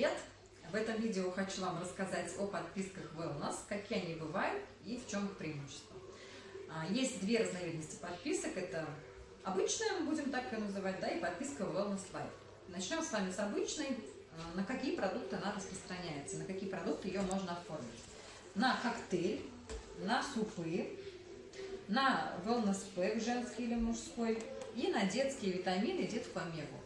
привет! В этом видео хочу вам рассказать о подписках Wellness, какие они бывают и в чем их преимущество. А, есть две разновидности подписок, это обычная, будем так ее называть, да, и подписка Wellness Life. Начнем с вами с обычной, а, на какие продукты она распространяется, на какие продукты ее можно оформить. На коктейль, на супы, на wellness пэк женский или мужской и на детские витамины детскую омегу.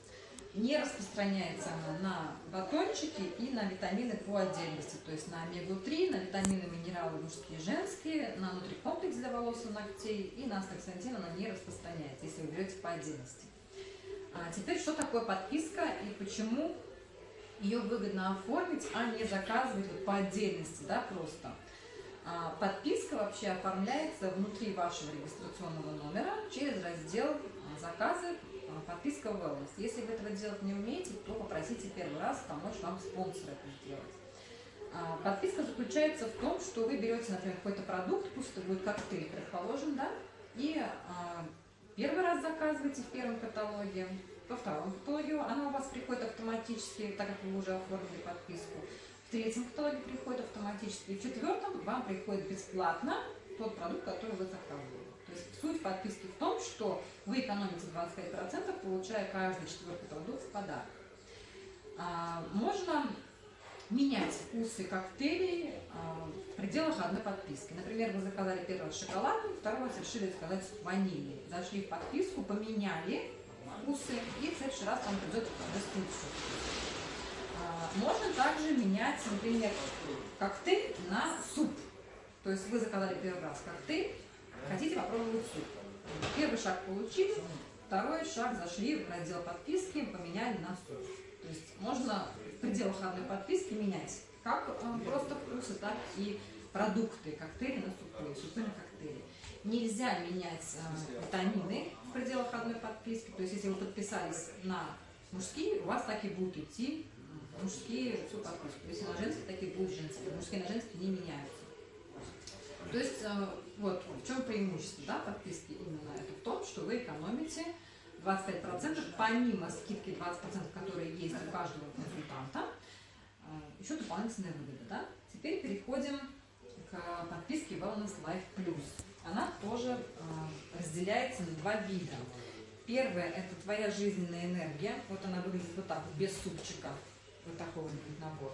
Не распространяется она на батончики и на витамины по отдельности, то есть на омегу-3, на витамины, минералы мужские и женские, на нутрикомплекс для волос и ногтей и на астаксантин она не распространяется, если вы берете по отдельности. А теперь, что такое подписка и почему ее выгодно оформить, а не заказывать вот по отдельности, да, просто. А подписка вообще оформляется внутри вашего регистрационного номера через раздел а, «Заказы а, подписка Wellness. Если вы этого делать не умеете, то попросите первый раз помочь вам спонсор это сделать. Подписка заключается в том, что вы берете, например, какой-то продукт, пусть это будет коктейль, предположим, да, и первый раз заказываете в первом каталоге, во втором каталоге она у вас приходит автоматически, так как вы уже оформили подписку, третьем каталоге приходит автоматически, и в четвертом вам приходит бесплатно тот продукт, который вы заказывали. То есть суть подписки в том, что вы экономите 25%, получая каждый четвертый продукт в подарок. А, можно менять вкусы коктейлей а, в пределах одной подписки. Например, вы заказали первый шоколадный, второй раз решили заказать ванильный. Зашли в подписку, поменяли вкусы, и в следующий раз вам придет деструцию. А, можно также менять, например, коктейль на суп. То есть вы заказали первый раз коктейль, Хотите попробовать суп? Первый шаг получили, второй шаг зашли в раздел подписки, поменяли на суп. То есть можно в пределах одной подписки менять как э, просто вкусы, так и продукты, коктейли на супы, супы на коктейли. Нельзя менять э, витамины в пределах одной подписки. То есть если вы подписались на мужские, у вас так и будут идти мужские всю подписку. Если на женские, так и будут женские. Мужские на женские не меняются. То есть, э, вот в чем преимущество да, подписки именно это в том, что вы экономите 25%, помимо скидки 20%, которые есть у каждого консультанта, э, еще дополнительная выгода. Да? Теперь переходим к подписке Wellness Life Plus. Она тоже э, разделяется на два вида. Первое – это твоя жизненная энергия. Вот она выглядит вот так, без супчика. Вот такой вот будет набор.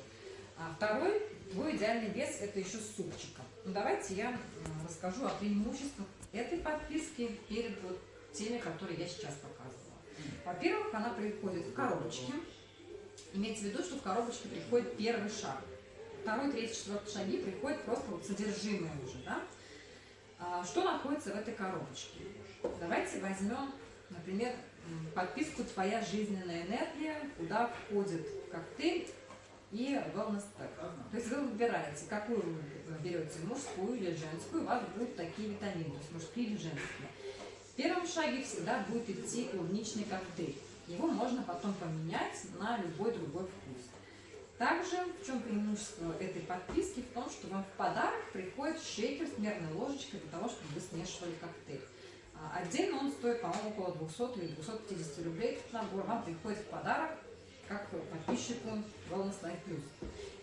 А второй, твой идеальный вес, это еще с супчиком. Ну, давайте я расскажу о преимуществах этой подписки перед вот теми, которые я сейчас показывала. Во-первых, она приходит в коробочке. Имейте в виду, что в коробочке приходит первый шаг. Второй, третий, четвертый шаги приходят просто вот содержимое уже. Да? А, что находится в этой коробочке? Давайте возьмем, например, подписку «Твоя жизненная энергия», куда входит коктейль и wellness pack. То есть вы выбираете, какую вы берете, мужскую или женскую, у вас будут такие витамины, то есть мужские или женские. В первом шаге всегда будет идти клубничный коктейль. Его можно потом поменять на любой другой вкус. Также, в чем преимущество этой подписки? В том, что вам в подарок приходит шейкер с мерной ложечкой для того, чтобы вы смешивали коктейль. А, отдельно он стоит, по-моему, около 200 или 250 рублей. Этот набор вам приходит в подарок как подписчику Wellness Life Plus.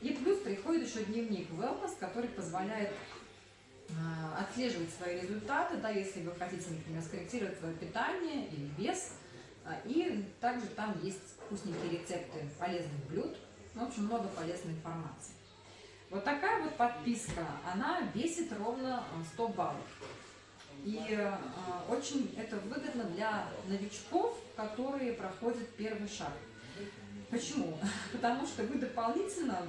И плюс приходит еще дневник Wellness, который позволяет э, отслеживать свои результаты, да, если вы хотите, например, скорректировать свое питание или вес. А, и также там есть вкусненькие рецепты полезных блюд. В общем, много полезной информации. Вот такая вот подписка, она весит ровно 100 баллов. И э, очень это выгодно для новичков, которые проходят первый шаг. Почему? Потому что вы дополнительно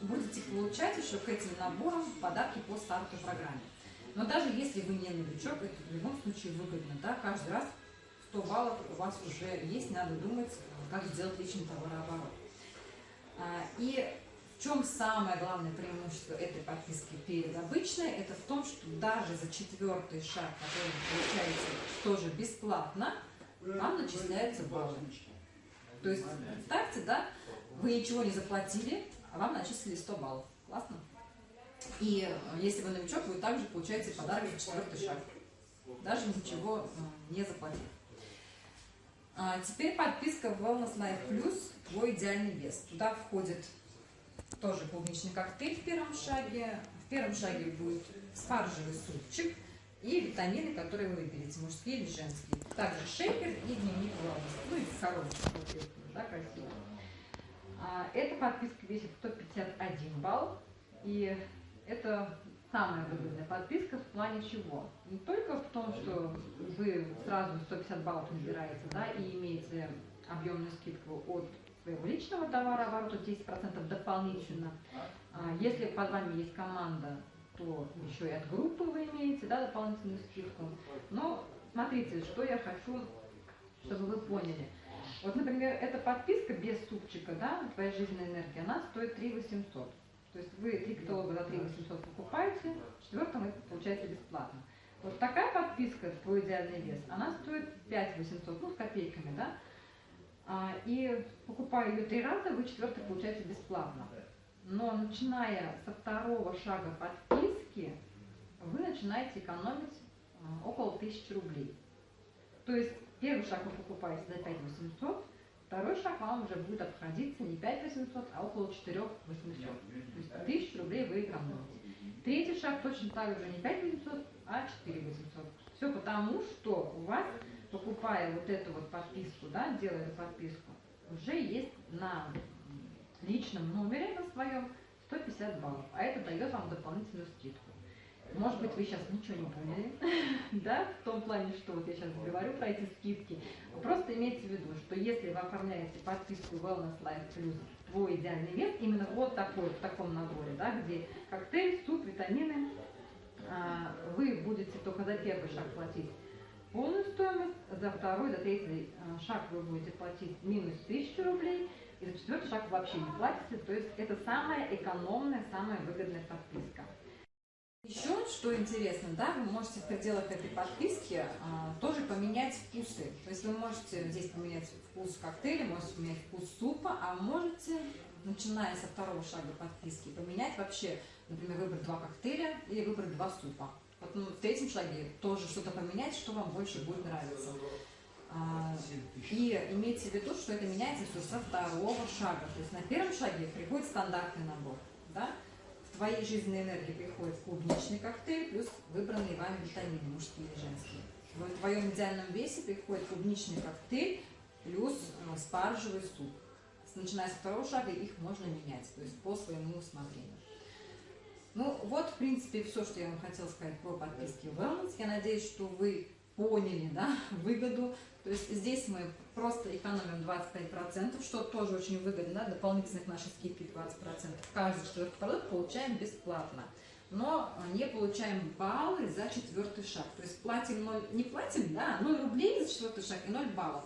будете получать еще к этим наборам подарки по старту программе. Но даже если вы не новичок, это в любом случае выгодно. Да? Каждый раз 100 баллов у вас уже есть, надо думать, как сделать личный товарооборот. А, и в чем самое главное преимущество этой подписки перед обычной? Это в том, что даже за четвертый шаг, который вы получаете тоже бесплатно, вам начисляются баллы. То есть, представьте, да, вы ничего не заплатили, а вам начислили 100 баллов. Классно? И э, если вы новичок, вы также получаете подарок за четвертый шаг. Даже ничего э, не заплатив. А теперь подписка в Wellness Life Plus «Твой идеальный вес». Туда входит тоже клубничный коктейль в первом шаге. В первом шаге будет спаржевый супчик и витамины, которые вы выберете, мужские или женские. Также шейкер и дневник Wellness. Ну и коробочка, да, красиво. А, эта подписка весит 151 балл. И это самая выгодная подписка в плане чего? Не только в том, что вы сразу 150 баллов набираете, да, и имеете объемную скидку от своего личного товара оборота 10% дополнительно. А если под вами есть команда, то еще и от группы вы имеете да, дополнительную скидку. Но смотрите, что я хочу, чтобы вы поняли. Вот, например, эта подписка без супчика, да, твоя жизненная энергия, она стоит 3 800. То есть вы три каталога за 3 800 покупаете, четвертом вы получаете бесплатно. Вот такая подписка «Твой идеальный вес», она стоит 5 800, ну, с копейками, да? А, и покупая ее три раза, вы четвертый получаете бесплатно. Но начиная со второго шага подписки, вы начинаете экономить а, около 1000 рублей. То есть первый шаг вы покупаете за 5 800, Второй шаг вам уже будет обходиться не 5 800, а около 4 800. То есть 1000 рублей вы экономите. Третий шаг точно так же не 5 800, а 4 800. Все потому, что у вас, покупая вот эту вот подписку, да, делая подписку, уже есть на личном номере на своем 150 баллов, а это дает вам дополнительную скидку. Может быть, вы сейчас ничего не поняли, да, в том плане, что вот я сейчас говорю про эти скидки. Просто имейте в виду, что если вы оформляете подписку Wellness Life Plus твой идеальный вес, именно вот такой, в таком наборе, да, где коктейль, суп, витамины, а, вы будете только за первый шаг платить полную стоимость, за второй, за третий а, шаг вы будете платить минус 1000 рублей, и за четвертый шаг вообще не платите, то есть это самая экономная, самая выгодная подписка. Еще, что интересно, да, вы можете в пределах этой подписки а, тоже поменять вкусы. То есть вы можете здесь поменять вкус коктейля, можете поменять вкус супа, а можете, начиная со второго шага подписки, поменять вообще, например, выбрать два коктейля или выбрать два супа. Вот ну, в третьем шаге тоже что-то поменять, что вам больше будет нравиться. А, и имейте в виду, что это меняется все со второго шага. То есть на первом шаге приходит стандартный набор, да, твоей жизненной энергии приходит клубничный коктейль плюс выбранные вами витамины, мужские и женские. В твоем идеальном весе приходит клубничный коктейль плюс э, спаржевый суп. Начиная с второго шага их можно менять, то есть по своему усмотрению. Ну вот, в принципе, все, что я вам хотела сказать про подписки Wellness. Я надеюсь, что вы поняли да, выгоду. То есть здесь мы просто экономим 25%, что тоже очень выгодно, да, дополнительных нашей скидки 20%. Каждый четвертый продукт получаем бесплатно. Но не получаем баллы за четвертый шаг. То есть платим 0, не платим, да, 0 рублей за четвертый шаг и 0 баллов.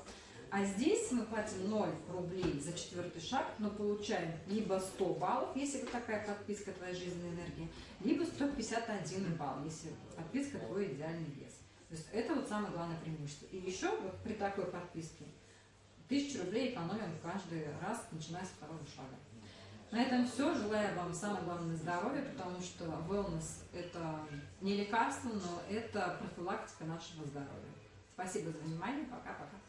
А здесь мы платим 0 рублей за четвертый шаг, но получаем либо 100 баллов, если вот такая подписка твоей жизненной энергии, либо 151 балл, если подписка твой идеальный вес. То есть это вот самое главное преимущество. И еще вот при такой подписке тысячу рублей экономим каждый раз, начиная с второго шага. На этом все. Желаю вам самое главное здоровья, потому что wellness – это не лекарство, но это профилактика нашего здоровья. Спасибо за внимание. Пока-пока.